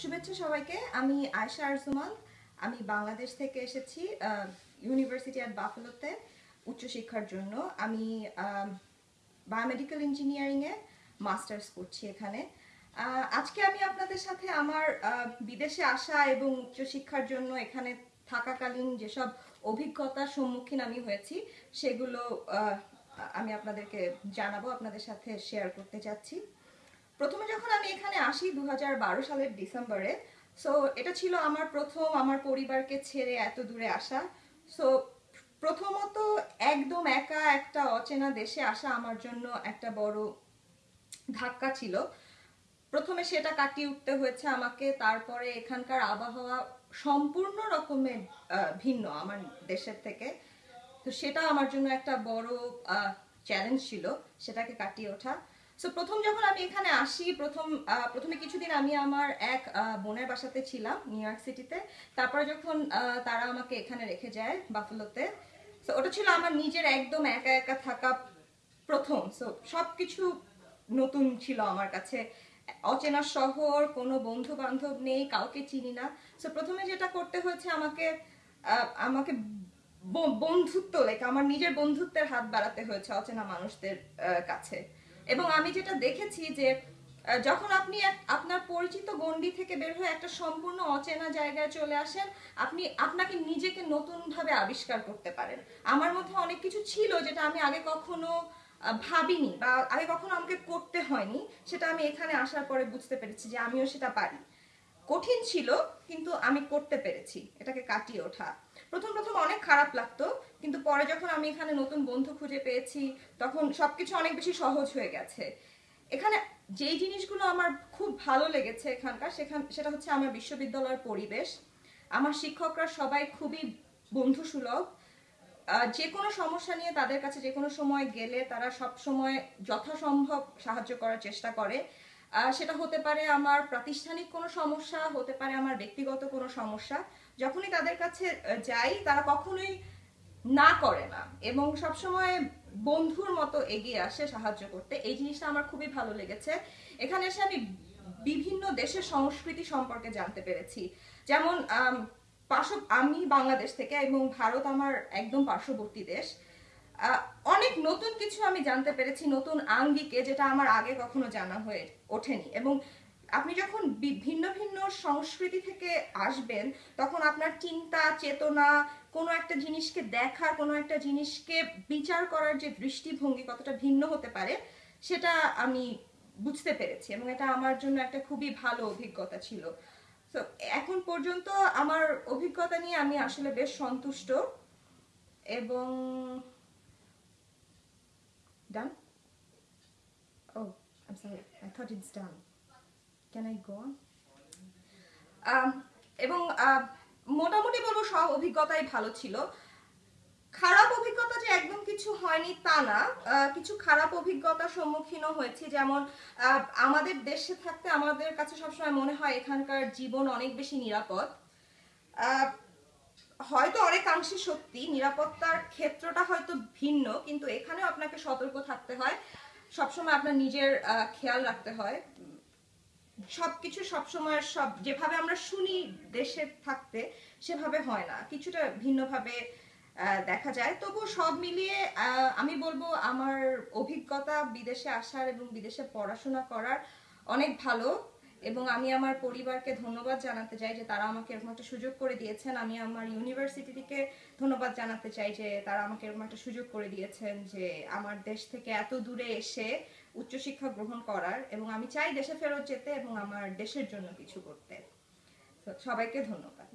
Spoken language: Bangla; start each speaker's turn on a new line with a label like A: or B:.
A: শুভেচ্ছা সবাইকে। আমি আয়শা আরজুমান। আমি বাংলাদেশ থেকে এসেছি ইউনিভার্সিটি অ্যাট বাফেলোতে উচ্চশিক্ষার জন্য। আমি বায়োমেডিক্যাল ইঞ্জিনিয়ারিংয়ে মাস্টার্স করছি এখানে। আজকে আমি আপনাদের সাথে আমার বিদেশে আসা এবং উচ্চশিক্ষার জন্য এখানে থাকাকালীন যেসব অভিজ্ঞতার সম্মুখীন আমি হয়েছি, সেগুলো আমি আপনাদেরকে জানাব, আপনাদের সাথে শেয়ার করতে চাচ্ছি। প্রথমে যখন আমি এখানে আসি দু হাজার বারো সালের ডিসেম্বরে সো এটা ছিল আমার প্রথম আমার পরিবারকে ছেড়ে এত দূরে আসা। সো প্রথমত একদম একা একটা অচেনা দেশে আসা আমার জন্য একটা বড় ধাক্কা ছিল। প্রথমে সেটা কাটিয়ে উঠতে হয়েছে আমাকে, তারপরে এখানকার আবহাওয়া সম্পূর্ণ রকমের ভিন্ন আমার দেশের থেকে। তো সেটা আমার জন্য একটা বড় চ্যালেঞ্জ ছিল সেটাকে কাটিয়ে ওঠা। সো প্রথম যখন আমি এখানে আসি, প্রথম প্রথমে কিছুদিন আমি আমার এক বোনের বাসাতে ছিলাম নিউ ইয়র্ক সিটিতে তারপরে যখন তারা আমাকে এখানে রেখে যায় বাফেলোতে সো ওটা ছিল আমার নিজের একদম একা একা থাকা প্রথম। সো সবকিছু নতুন ছিল আমার কাছে। অচেনা শহর, কোনো বন্ধু বান্ধব নেই, কাউকে চিনি না। সো প্রথমে যেটা করতে হয়েছে আমাকে আমাকে বন্ধুত্ব লাইক আমার নিজের বন্ধুত্বের হাত বাড়াতে হয়েছে অচেনা মানুষদের কাছে। এবং আমি যেটা দেখেছি যে যখন আপনি আপনার পরিচিত গণ্ডি থেকে বের হয়ে একটা সম্পূর্ণ অচেনা জায়গায় চলে আসেন, আপনি আপনাকে নিজেকে নতুনভাবে আবিষ্কার করতে পারেন। আমার মধ্যে অনেক কিছু ছিল যেটা আমি আগে কখনো ভাবিনি বা আগে কখনো আমাকে করতে হয়নি, সেটা আমি এখানে আসার পরে বুঝতে পেরেছি যে আমিও সেটা পারি। কঠিন ছিল, কিন্তু আমি করতে পেরেছি। এটাকে কাটিয়ে ওঠা। প্রথম প্রথম অনেক খারাপ লাগতো, কিন্তু পরে যখন আমি এখানে নতুন বন্ধু খুঁজে পেয়েছি, তখন সবকিছু অনেক বেশি সহজ হয়ে গেছে। এখানে যেই জিনিসগুলো আমার খুব ভালো লেগেছে এখানকার, সেখান, সেটা হচ্ছে আমার বিশ্ববিদ্যালয়ের পরিবেশ। আমার শিক্ষকরা সবাই খুবই বন্ধু সুলভ যে কোনো সমস্যা নিয়ে তাদের কাছে যে কোনো সময় গেলে তারা সব সময় যথাসম্ভব সাহায্য করার চেষ্টা করে। সেটা হতে পারে আমার প্রাতিষ্ঠানিক কোনো সমস্যা, হতে পারে আমার ব্যক্তিগত কোনো সমস্যা। যখনই তাদের কাছে যাই, তারা কখনোই না করে না। এবং সবসময় বন্ধুর মতো এগিয়ে আসে সাহায্য করতে। এই জিনিসটা আমার খুবই ভালো লেগেছে। এখানে এসে আমি বিভিন্ন দেশের সংস্কৃতি সম্পর্কে জানতে পেরেছি। যেমন পার্শ্ব আমি বাংলাদেশ থেকে এবং ভারত আমার একদম পার্শ্ববর্তী দেশ। অনেক নতুন কিছু আমি জানতে পেরেছি, নতুন আঙ্গিকে, যেটা আমার আগে কখনো জানা হয়ে ওঠেনি। এবং আপনি যখন ভিন্ন ভিন্ন সংস্কৃতি থেকে আসবেন, তখন আপনার চিন্তা, চেতনা, কোনো একটা জিনিসকে দেখার কোনো একটা জিনিসকে বিচার করার যে দৃষ্টিভঙ্গি কতটা ভিন্ন হতে পারে, সেটা আমি বুঝতে পেরেছি এবং এটা আমার জন্য একটা খুবই ভালো অভিজ্ঞতা ছিল। তো এখন পর্যন্ত আমার অভিজ্ঞতা নিয়ে আমি আসলে বেশ সন্তুষ্ট এবং done oh I sorry I thought it's done can I go on এবং আহ, মোটামুটি বলব সব অভিজ্ঞতাই ভালো ছিল। খারাপ অভিজ্ঞতা যে একদম কিছু হয়নি তা না। কিছু খারাপ অভিজ্ঞতার সম্মুখীনও হয়েছি। যেমন আমাদের দেশে থাকতে আমাদের কাছে সবসময় মনে হয় এখানকার জীবন অনেক বেশি নিরাপদ। হয়তো অনেকাংশে সত্যি, নিরাপত্তার ক্ষেত্রটা হয়তো ভিন্ন, কিন্তু এখানেও আপনাকে সতর্ক থাকতে হয়। সবসময় আপনার নিজের খেয়াল রাখতে হয়। সবকিছু সবসময় সব, যেভাবে আমরা শুনি দেশে থাকতে, সেভাবে হয় না। কিছুটা ভিন্নভাবে দেখা যায়। তবু সব মিলিয়ে আমি বলব আমার অভিজ্ঞতা বিদেশে আসার এবং বিদেশে পড়াশোনা করার অনেক ভালো। এবং আমি আমার পরিবারকে ধন্যবাদ জানাতে চাই যে তারা আমাকে এরকম একটা সুযোগ করে দিয়েছেন। আমি আমার ইউনিভার্সিটি থেকে ধন্যবাদ জানাতে চাই যে তারা আমাকে এরকম একটা সুযোগ করে দিয়েছেন যে আমার দেশ থেকে এত দূরে এসে উচ্চশিক্ষা গ্রহণ করার এবং আমি চাই দেশে ফেরত যেতে এবং আমার দেশের জন্য কিছু করতে। সবাইকে ধন্যবাদ।